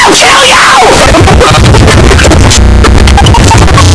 I'll kill you!